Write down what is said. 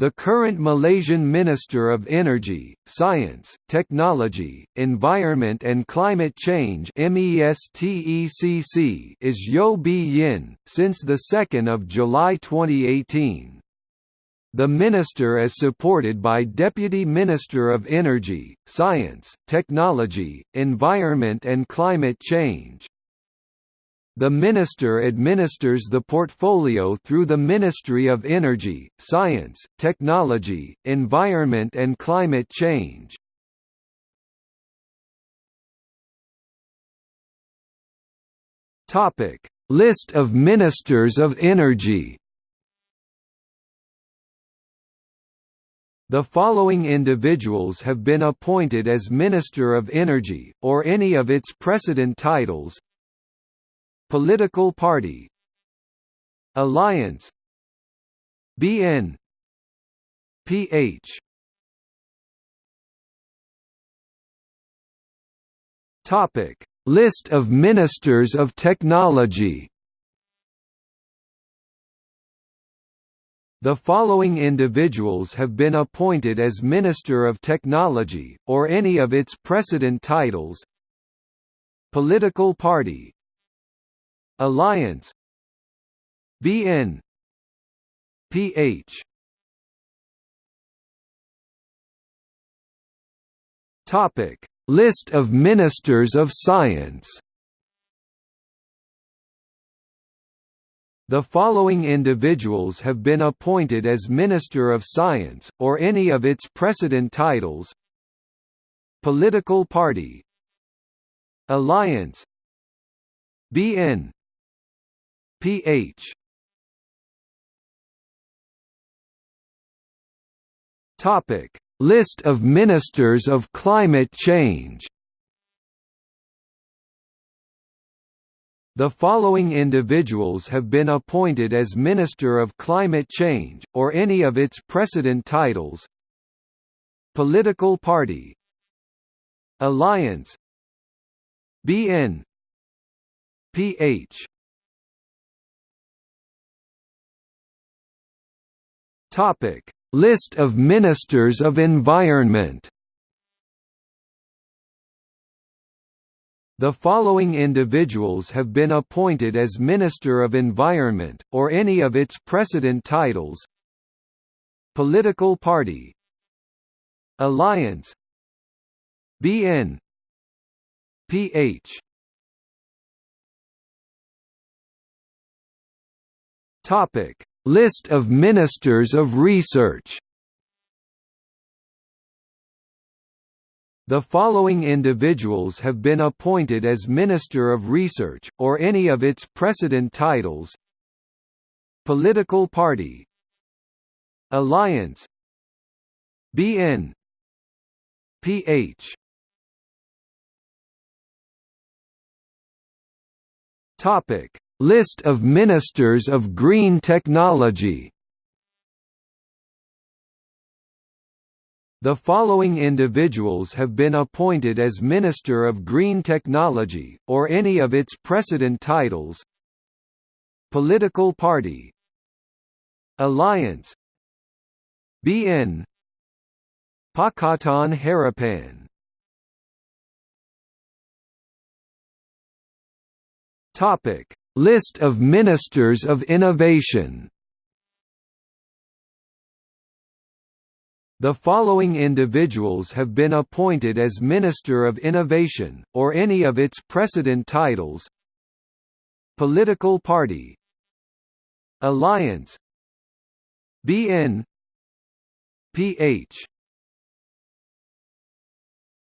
The current Malaysian Minister of Energy, Science, Technology, Environment and Climate Change is Yeo Bee Yin, since the 2 July 2018. The minister is supported by Deputy Minister of Energy, Science, Technology, Environment and Climate Change. The Minister administers the portfolio through the Ministry of Energy, Science, Technology, Environment and Climate Change. List of Ministers of Energy The following individuals have been appointed as Minister of Energy, or any of its precedent titles Political party. Alliance. BN PH Topic. List of Ministers of Technology. The following individuals have been appointed as Minister of Technology, or any of its precedent titles. Political Party Alliance. BN PH Topic. List of Ministers of Science. The following individuals have been appointed as Minister of Science, or any of its precedent titles. Political Party. Alliance. BN PH Topic. List of Ministers of Climate Change. The following individuals have been appointed as Minister of Climate Change, or any of its precedent titles. Political Party. Alliance. BN PH Topic: List of Ministers of Environment. The following individuals have been appointed as Minister of Environment, or any of its precedent titles. Political Party. Alliance. BN PH Topic List of Ministers of Research. The following individuals have been appointed as Minister of Research, or any of its precedent titles. Political Party. Alliance. BN PH Topic List of Ministers of Green Technology. The following individuals have been appointed as Minister of Green Technology, or any of its precedent titles. Political Party. Alliance. BN Pakatan Harapan. Topic List of Ministers of Innovation. The following individuals have been appointed as Minister of Innovation, or any of its precedent titles. Political Party. Alliance. BN PH